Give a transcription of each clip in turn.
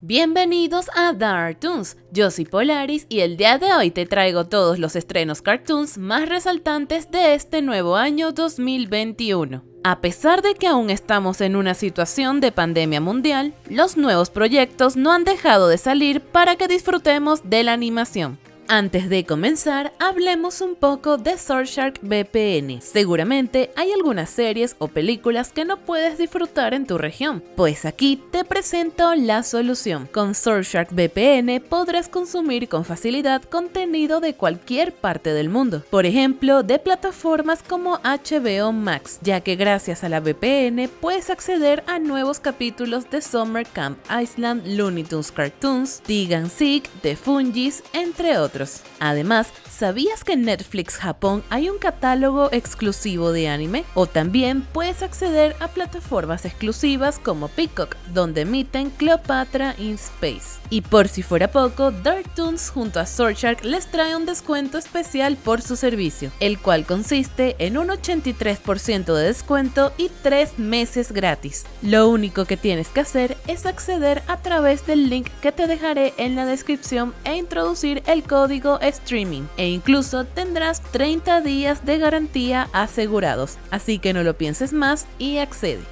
Bienvenidos a Dartoons, yo soy Polaris y el día de hoy te traigo todos los estrenos cartoons más resaltantes de este nuevo año 2021. A pesar de que aún estamos en una situación de pandemia mundial, los nuevos proyectos no han dejado de salir para que disfrutemos de la animación. Antes de comenzar, hablemos un poco de Surfshark VPN. Seguramente hay algunas series o películas que no puedes disfrutar en tu región, pues aquí te presento la solución. Con Surfshark VPN podrás consumir con facilidad contenido de cualquier parte del mundo, por ejemplo, de plataformas como HBO Max, ya que gracias a la VPN puedes acceder a nuevos capítulos de Summer Camp Island, Looney Tunes Cartoons, Tigan Seek, The Fungis, entre otros. Además, ¿sabías que en Netflix Japón hay un catálogo exclusivo de anime? O también puedes acceder a plataformas exclusivas como Peacock, donde emiten Cleopatra in Space. Y por si fuera poco, Darktoons junto a Shark les trae un descuento especial por su servicio, el cual consiste en un 83% de descuento y 3 meses gratis. Lo único que tienes que hacer es acceder a través del link que te dejaré en la descripción e introducir el código streaming incluso tendrás 30 días de garantía asegurados, así que no lo pienses más y accede.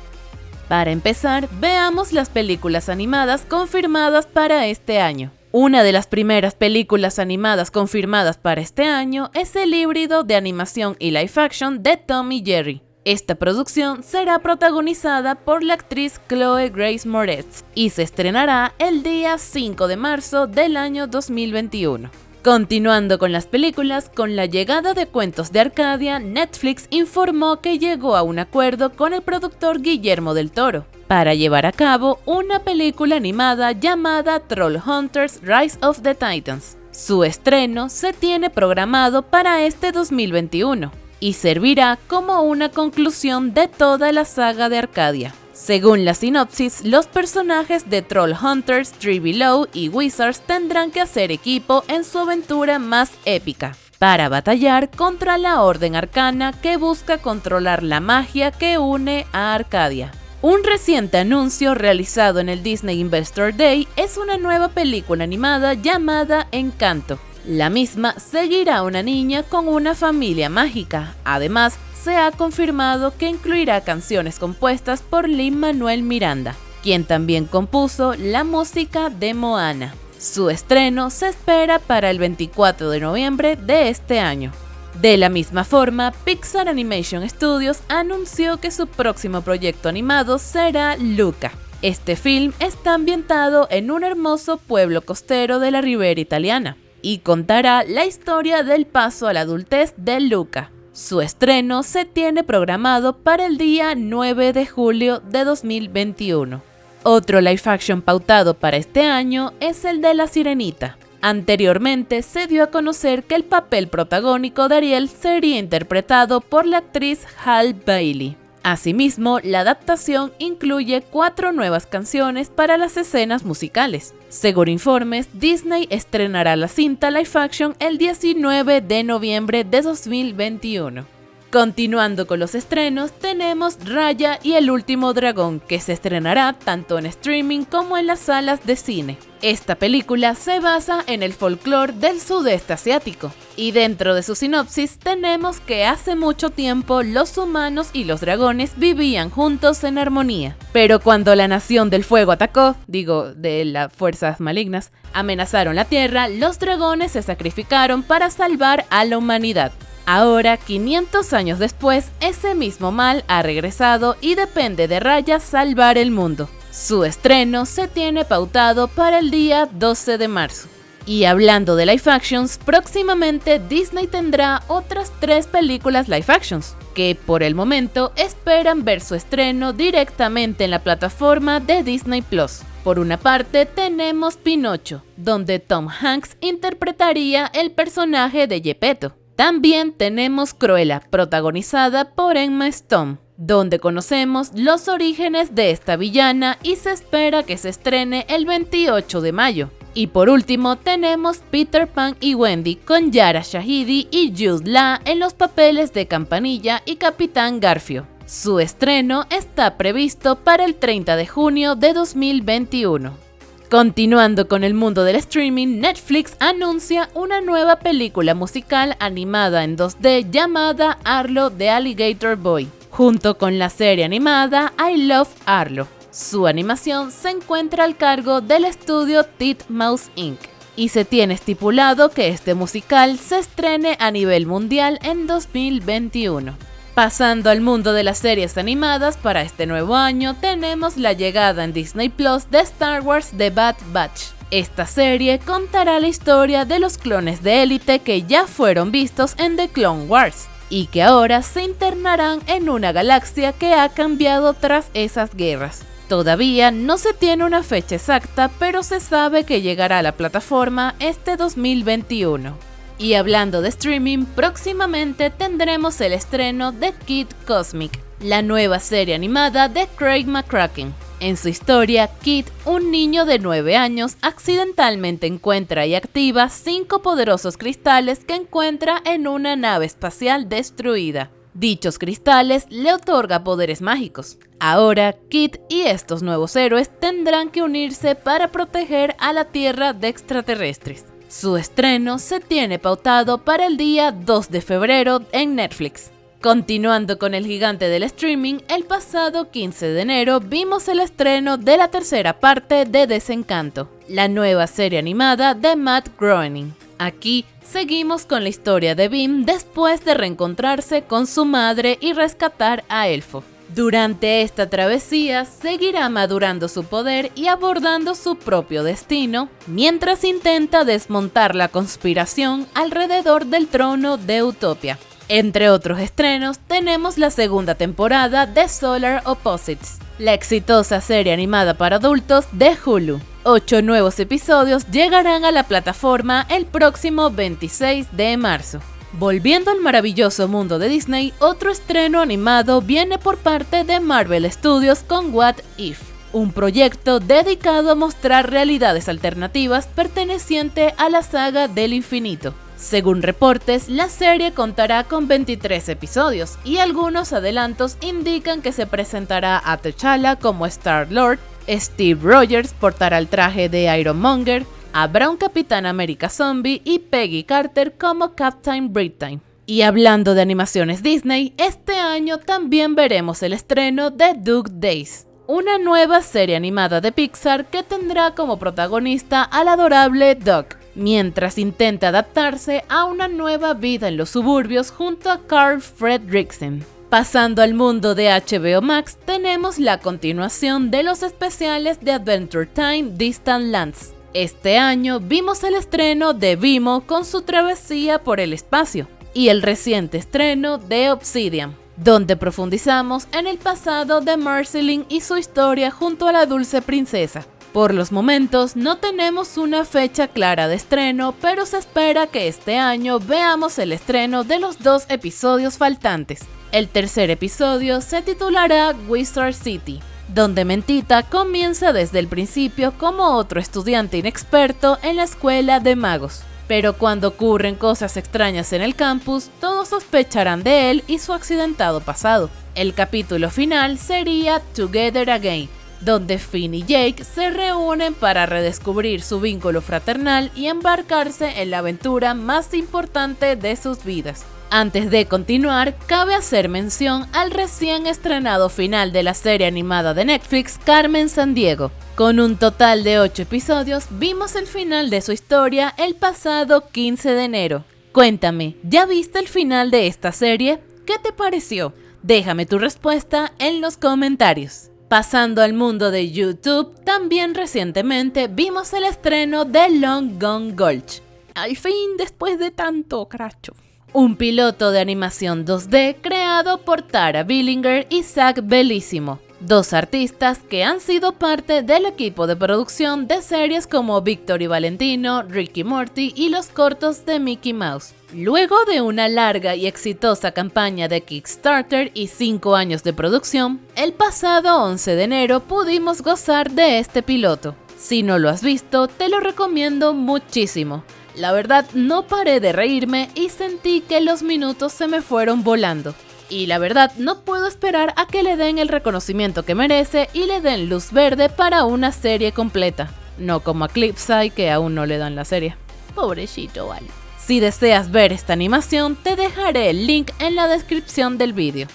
Para empezar, veamos las películas animadas confirmadas para este año. Una de las primeras películas animadas confirmadas para este año es el híbrido de animación y live action de Tommy Jerry. Esta producción será protagonizada por la actriz Chloe Grace Moretz y se estrenará el día 5 de marzo del año 2021. Continuando con las películas, con la llegada de Cuentos de Arcadia, Netflix informó que llegó a un acuerdo con el productor Guillermo del Toro para llevar a cabo una película animada llamada Troll Hunters Rise of the Titans. Su estreno se tiene programado para este 2021 y servirá como una conclusión de toda la saga de Arcadia. Según la sinopsis, los personajes de Troll Hunters, Tree Below y Wizards tendrán que hacer equipo en su aventura más épica para batallar contra la Orden Arcana que busca controlar la magia que une a Arcadia. Un reciente anuncio realizado en el Disney Investor Day es una nueva película animada llamada Encanto. La misma seguirá a una niña con una familia mágica. Además, se ha confirmado que incluirá canciones compuestas por Lin Manuel Miranda, quien también compuso la música de Moana. Su estreno se espera para el 24 de noviembre de este año. De la misma forma, Pixar Animation Studios anunció que su próximo proyecto animado será Luca. Este film está ambientado en un hermoso pueblo costero de la ribera italiana y contará la historia del paso a la adultez de Luca, su estreno se tiene programado para el día 9 de julio de 2021. Otro live action pautado para este año es el de La Sirenita. Anteriormente se dio a conocer que el papel protagónico de Ariel sería interpretado por la actriz Hal Bailey. Asimismo, la adaptación incluye cuatro nuevas canciones para las escenas musicales. Según informes, Disney estrenará la cinta live action el 19 de noviembre de 2021. Continuando con los estrenos, tenemos Raya y el último dragón, que se estrenará tanto en streaming como en las salas de cine. Esta película se basa en el folclore del sudeste asiático, y dentro de su sinopsis tenemos que hace mucho tiempo los humanos y los dragones vivían juntos en armonía. Pero cuando la nación del fuego atacó, digo, de las fuerzas malignas, amenazaron la tierra, los dragones se sacrificaron para salvar a la humanidad. Ahora, 500 años después, ese mismo mal ha regresado y depende de Raya salvar el mundo. Su estreno se tiene pautado para el día 12 de marzo. Y hablando de live actions, próximamente Disney tendrá otras tres películas live actions, que por el momento esperan ver su estreno directamente en la plataforma de Disney Plus. Por una parte tenemos Pinocho, donde Tom Hanks interpretaría el personaje de Gepetto. También tenemos Cruella, protagonizada por Emma Stone, donde conocemos los orígenes de esta villana y se espera que se estrene el 28 de mayo. Y por último tenemos Peter Pan y Wendy con Yara Shahidi y Jude Law en los papeles de Campanilla y Capitán Garfio. Su estreno está previsto para el 30 de junio de 2021. Continuando con el mundo del streaming, Netflix anuncia una nueva película musical animada en 2D llamada Arlo de Alligator Boy, junto con la serie animada I Love Arlo. Su animación se encuentra al cargo del estudio Titmouse Inc. y se tiene estipulado que este musical se estrene a nivel mundial en 2021. Pasando al mundo de las series animadas para este nuevo año, tenemos la llegada en Disney Plus de Star Wars The Bad Batch. Esta serie contará la historia de los clones de élite que ya fueron vistos en The Clone Wars y que ahora se internarán en una galaxia que ha cambiado tras esas guerras. Todavía no se tiene una fecha exacta, pero se sabe que llegará a la plataforma este 2021. Y hablando de streaming, próximamente tendremos el estreno de Kid Cosmic, la nueva serie animada de Craig McCracken. En su historia, Kid, un niño de 9 años, accidentalmente encuentra y activa cinco poderosos cristales que encuentra en una nave espacial destruida. Dichos cristales le otorga poderes mágicos. Ahora, Kid y estos nuevos héroes tendrán que unirse para proteger a la Tierra de extraterrestres. Su estreno se tiene pautado para el día 2 de febrero en Netflix. Continuando con el gigante del streaming, el pasado 15 de enero vimos el estreno de la tercera parte de Desencanto, la nueva serie animada de Matt Groening. Aquí Seguimos con la historia de Bim después de reencontrarse con su madre y rescatar a Elfo. Durante esta travesía seguirá madurando su poder y abordando su propio destino, mientras intenta desmontar la conspiración alrededor del trono de Utopia. Entre otros estrenos tenemos la segunda temporada de Solar Opposites, la exitosa serie animada para adultos de Hulu. Ocho nuevos episodios llegarán a la plataforma el próximo 26 de marzo. Volviendo al maravilloso mundo de Disney, otro estreno animado viene por parte de Marvel Studios con What If, un proyecto dedicado a mostrar realidades alternativas perteneciente a la saga del infinito. Según reportes, la serie contará con 23 episodios y algunos adelantos indican que se presentará a T'Challa como Star-Lord, Steve Rogers portará el traje de Iron Monger, habrá un Capitán América Zombie y Peggy Carter como Captain Britain. Y hablando de animaciones Disney, este año también veremos el estreno de Duke Days, una nueva serie animada de Pixar que tendrá como protagonista al adorable Duck, mientras intenta adaptarse a una nueva vida en los suburbios junto a Carl Fredricksen. Pasando al mundo de HBO Max, tenemos la continuación de los especiales de Adventure Time Distant Lands. Este año vimos el estreno de Vimo con su travesía por el espacio y el reciente estreno de Obsidian, donde profundizamos en el pasado de Marceline y su historia junto a la dulce princesa. Por los momentos no tenemos una fecha clara de estreno, pero se espera que este año veamos el estreno de los dos episodios faltantes. El tercer episodio se titulará Wizard City, donde Mentita comienza desde el principio como otro estudiante inexperto en la escuela de magos. Pero cuando ocurren cosas extrañas en el campus, todos sospecharán de él y su accidentado pasado. El capítulo final sería Together Again, donde Finn y Jake se reúnen para redescubrir su vínculo fraternal y embarcarse en la aventura más importante de sus vidas. Antes de continuar, cabe hacer mención al recién estrenado final de la serie animada de Netflix Carmen Sandiego. Con un total de 8 episodios, vimos el final de su historia el pasado 15 de enero. Cuéntame, ¿ya viste el final de esta serie? ¿Qué te pareció? Déjame tu respuesta en los comentarios. Pasando al mundo de YouTube, también recientemente vimos el estreno de Long Gone Gulch. Al fin, después de tanto cracho un piloto de animación 2D creado por Tara Billinger y Zach Bellissimo, dos artistas que han sido parte del equipo de producción de series como Victor y Valentino, Ricky Morty y los cortos de Mickey Mouse. Luego de una larga y exitosa campaña de Kickstarter y 5 años de producción, el pasado 11 de enero pudimos gozar de este piloto. Si no lo has visto, te lo recomiendo muchísimo. La verdad, no paré de reírme y sentí que los minutos se me fueron volando. Y la verdad, no puedo esperar a que le den el reconocimiento que merece y le den luz verde para una serie completa. no como a Clipside que aún no le dan la serie. Pobrecito, vale. Si deseas ver esta animación, te dejaré el link en la descripción del vídeo.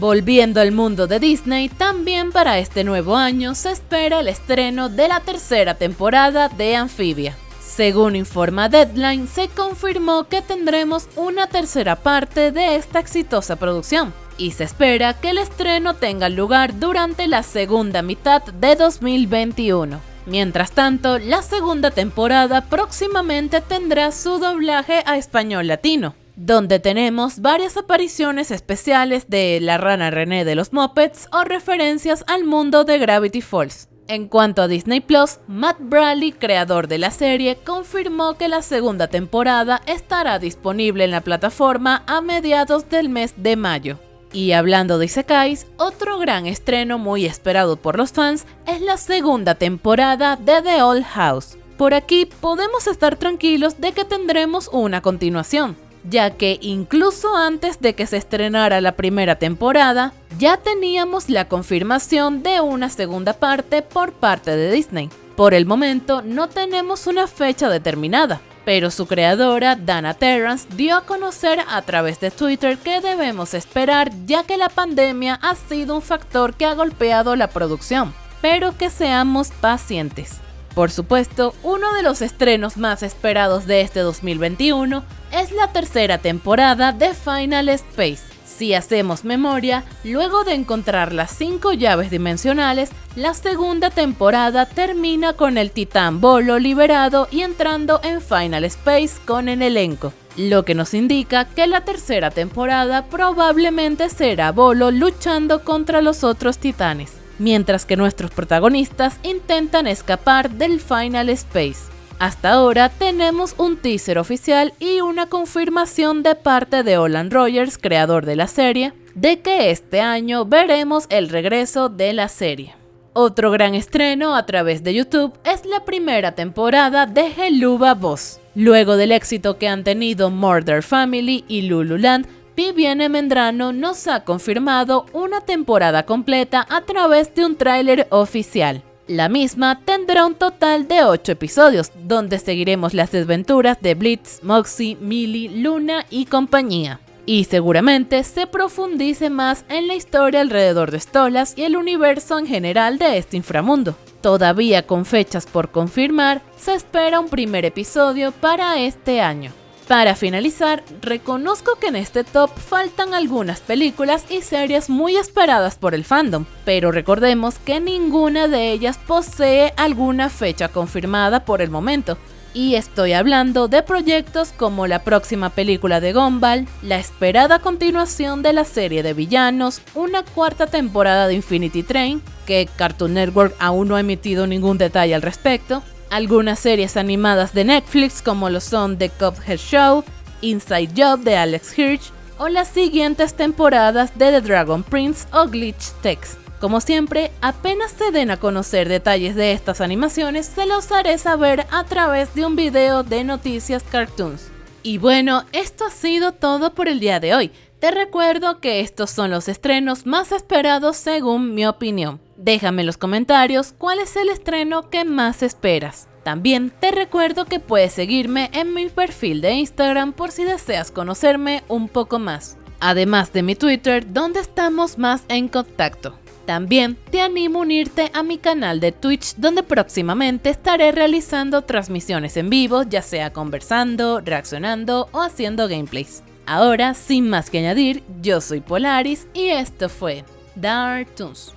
Volviendo al mundo de Disney, también para este nuevo año se espera el estreno de la tercera temporada de Amphibia. Según informa Deadline, se confirmó que tendremos una tercera parte de esta exitosa producción, y se espera que el estreno tenga lugar durante la segunda mitad de 2021. Mientras tanto, la segunda temporada próximamente tendrá su doblaje a español latino donde tenemos varias apariciones especiales de la rana René de los Muppets o referencias al mundo de Gravity Falls. En cuanto a Disney Plus, Matt Bradley, creador de la serie, confirmó que la segunda temporada estará disponible en la plataforma a mediados del mes de mayo. Y hablando de Isekais, otro gran estreno muy esperado por los fans es la segunda temporada de The Old House. Por aquí podemos estar tranquilos de que tendremos una continuación, ya que incluso antes de que se estrenara la primera temporada, ya teníamos la confirmación de una segunda parte por parte de Disney. Por el momento no tenemos una fecha determinada, pero su creadora, Dana Terrance, dio a conocer a través de Twitter que debemos esperar ya que la pandemia ha sido un factor que ha golpeado la producción, pero que seamos pacientes. Por supuesto, uno de los estrenos más esperados de este 2021 es la tercera temporada de Final Space. Si hacemos memoria, luego de encontrar las cinco llaves dimensionales, la segunda temporada termina con el titán Bolo liberado y entrando en Final Space con el elenco, lo que nos indica que la tercera temporada probablemente será Bolo luchando contra los otros titanes mientras que nuestros protagonistas intentan escapar del Final Space. Hasta ahora tenemos un teaser oficial y una confirmación de parte de Olan Rogers, creador de la serie, de que este año veremos el regreso de la serie. Otro gran estreno a través de YouTube es la primera temporada de Helluva Boss. Luego del éxito que han tenido Murder Family y Lululand, Vivienne Mendrano nos ha confirmado una temporada completa a través de un tráiler oficial. La misma tendrá un total de 8 episodios, donde seguiremos las desventuras de Blitz, Moxie, Millie, Luna y compañía. Y seguramente se profundice más en la historia alrededor de Stolas y el universo en general de este inframundo. Todavía con fechas por confirmar, se espera un primer episodio para este año. Para finalizar, reconozco que en este top faltan algunas películas y series muy esperadas por el fandom, pero recordemos que ninguna de ellas posee alguna fecha confirmada por el momento, y estoy hablando de proyectos como la próxima película de Gumball, la esperada continuación de la serie de villanos, una cuarta temporada de Infinity Train, que Cartoon Network aún no ha emitido ningún detalle al respecto, algunas series animadas de Netflix como lo son The Cuphead Show, Inside Job de Alex Hirsch o las siguientes temporadas de The Dragon Prince o Glitch Text. Como siempre, apenas se den a conocer detalles de estas animaciones, se los haré saber a través de un video de Noticias Cartoons. Y bueno, esto ha sido todo por el día de hoy. Te recuerdo que estos son los estrenos más esperados según mi opinión. Déjame en los comentarios cuál es el estreno que más esperas. También te recuerdo que puedes seguirme en mi perfil de Instagram por si deseas conocerme un poco más. Además de mi Twitter, donde estamos más en contacto. También te animo a unirte a mi canal de Twitch donde próximamente estaré realizando transmisiones en vivo, ya sea conversando, reaccionando o haciendo gameplays. Ahora, sin más que añadir, yo soy Polaris y esto fue Dark Toons.